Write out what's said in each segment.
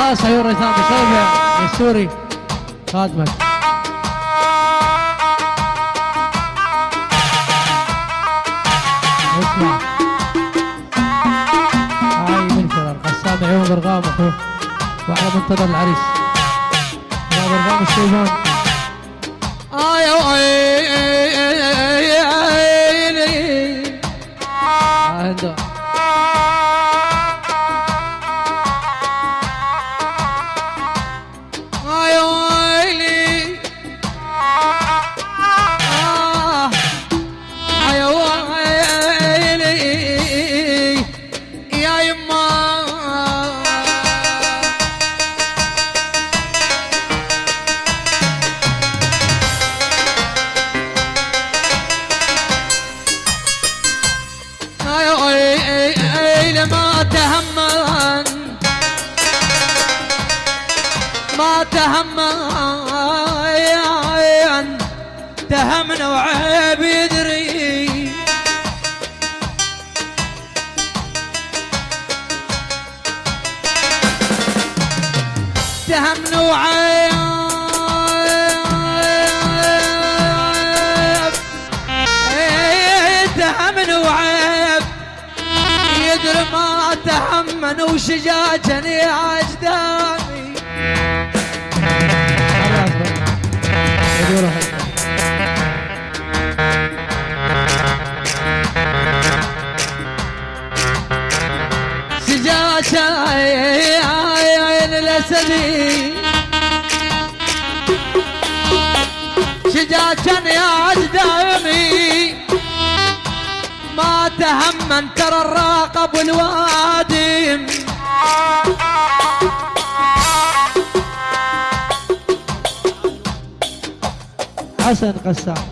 خاص عيون ريثام بصيبة السوري خادمك. اسمع. هاي من كذا القسام عيون برغام اخوه وإحنا منتظر العريس. يا برغام الشيبان آي آي آي. لما تهمن. ما تهمن. تهمنا وعيب يدري. تهمنا وعيب ما تهمن وشجاجا يا اجدامي. سجاجة عين الأسدي شجاجة يا أجدامي تهمن ترى الراقب والوادم حسن قسام.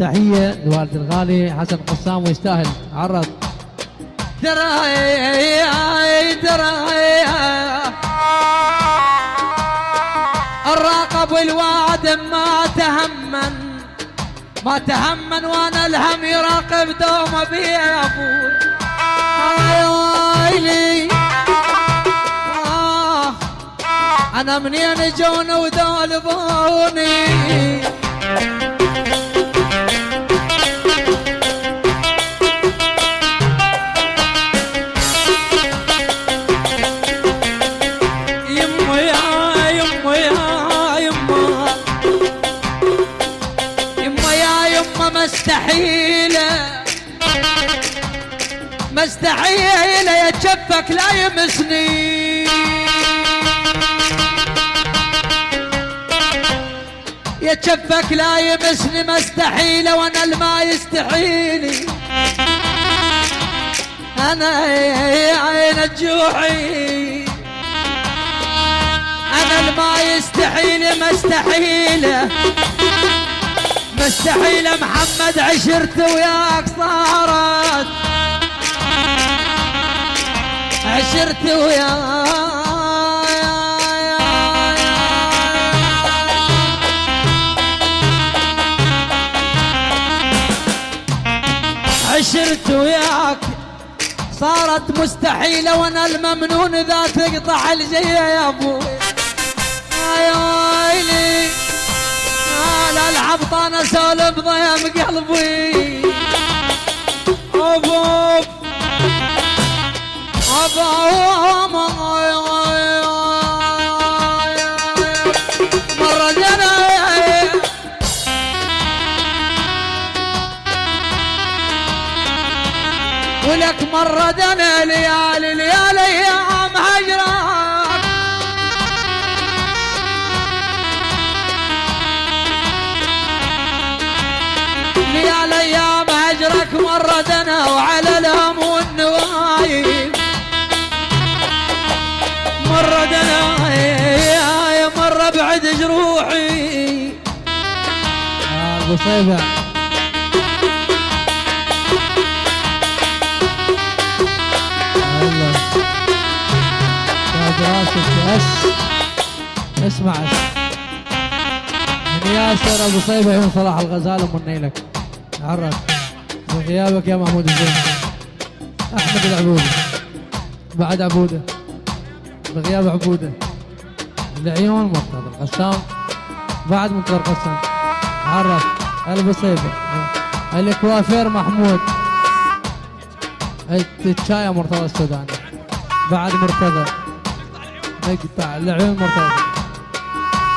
تحية لوالد الغالي. حسن قسام ويستاهل. عرض. ترى ترى الراقب والوادم ما تهمن ما تهمن وأنا الهم يراقب دومه بي يا أبوي آي ويلي آه. أنا منين جون وذول بوني؟ مستحيلة مستحيلة يا جفك لا يمسني. يا جفك لا يمسني مستحيلة وأنا الما يستحيلي أنا عين الجوعي أنا الما يستحيل مستحيله مستحيل محمد عشرت وياك صارت. عشرت وياك. عشرت وياك. صارت مستحيلة وأنا الممنون ذا تقطع الجية يا أبوي يا ويلي لا العبط أنا سولف ضيم قلبي اوف مرة جنى ولك مرة دنا ليالي هجرك مرة دنا وعلى الهم والنوايب مرة دنا يا مرة بعد جروحي. راسك بس اسمع. من ياسر أبو صيبه عيون صلاح الغزال أم النيلك. عرف. بغيابك يا محمود الزين أحمد العبودي بعد عبودة. بغياب عبودة. العيون مرتضى القسام بعد منتظر قسام عرف. البصيبه الكوافير محمود. التشاية مرتضى السوداني. بعد مرتضى. نقطع العيون مرتضى.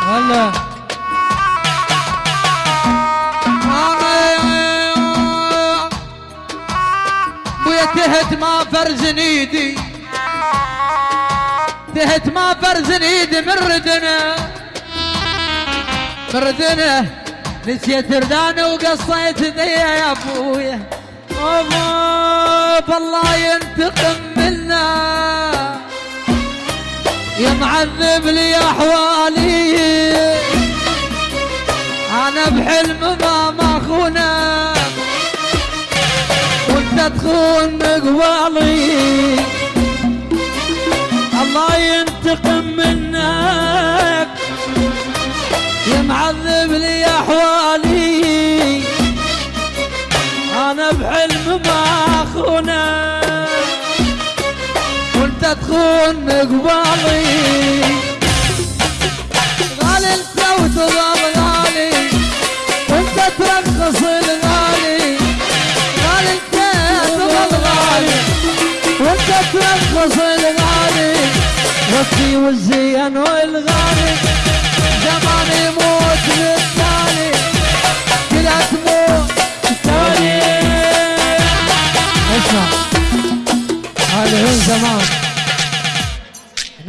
هلا. تهت ما فرزن ايدي تهت ما فرزن ايدي من ردنا من ردنا نسيت رداني وقصيت ذي يا أبويا. أبا بالله ينتقم منا. يا معذب لي أحوالي. أنا بحلم ما ماخونه تخون مقوالي. الله ينتقم منك يا معذب لي أحوالي. أنا بحلم ما اخونك وأنت تخون مقبالي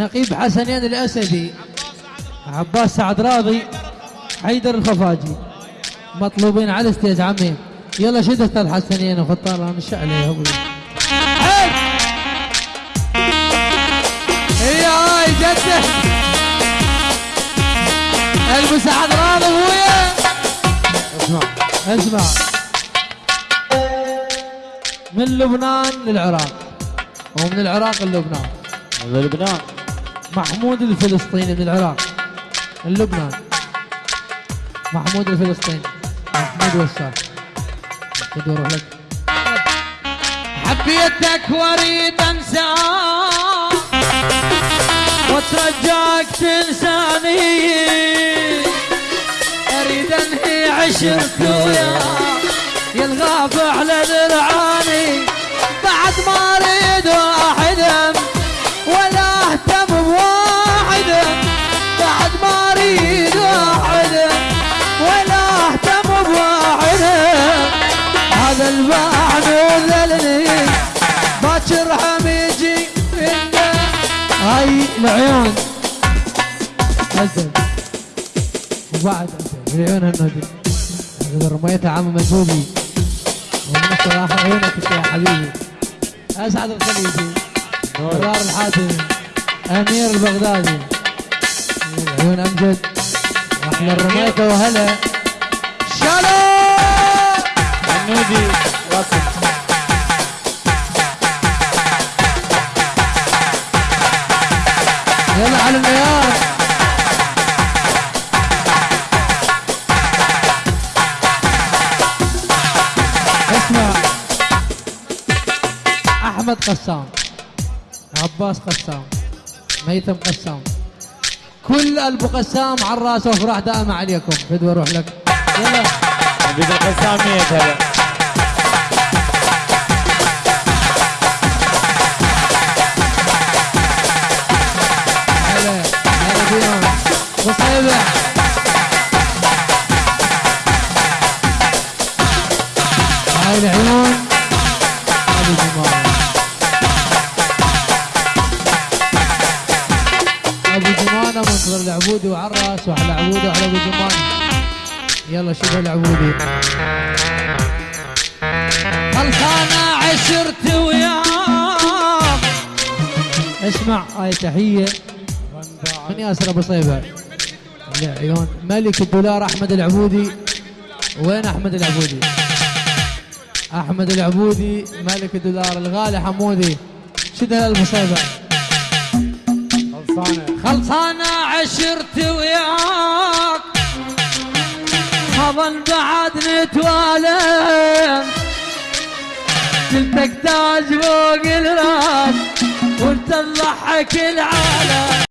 نقيب حسنين الأسدي عباس سعد راضي حيدر الخفاجي مطلوبين على الستيج عمي يلا شد أستاذ حسنين وخطار أنا الشعلي يا أبوي يا جدة! المساعد راضي أبويا! اسمع اسمع. من لبنان للعراق ومن العراق للبنان. لبنان. محمود الفلسطيني من العراق من لبنان. محمود الفلسطيني. محمود وسام. تدور لك. حبيتك واريد انساك واترجاك تنساني. أريد أنهي عشرتي وياك يا الغاب على ذرعاني هذا الباع نذلني باكر هم يجي منه هاي العيون أزل. وبعد أزل. العيون النادي إذا رميتها عم مجهولي والنصر آخر عيونك يا حبيبي. أسعد الخليجي. مرار الحاتمي أمير البغدادي. العيون أمجد. وأحلى الرميته وهلا. عنودي راسم يلا على الميار. اسمع. أحمد قسام. عباس قسام. ميتم قسام. كل ابو قسام على الراس وافراح دائما عليكم. بدو أروح لك. يلا. عبيد القسام ميت هلا. جمانه يلا شوف العبودي. خلصانة عشرت وياك اسمع هاي تحية. من ياسر أبو صيبة. العيون ملك الدولار أحمد العبودي. وين أحمد العبودي؟ أحمد العبودي ملك الدولار الغالي حمودي. شد المصيبه خلصانة. خلصانة عشرت وياك. أظن بعد نتوالم. قلتك تاج فوق الراس وانت تضحك العالم.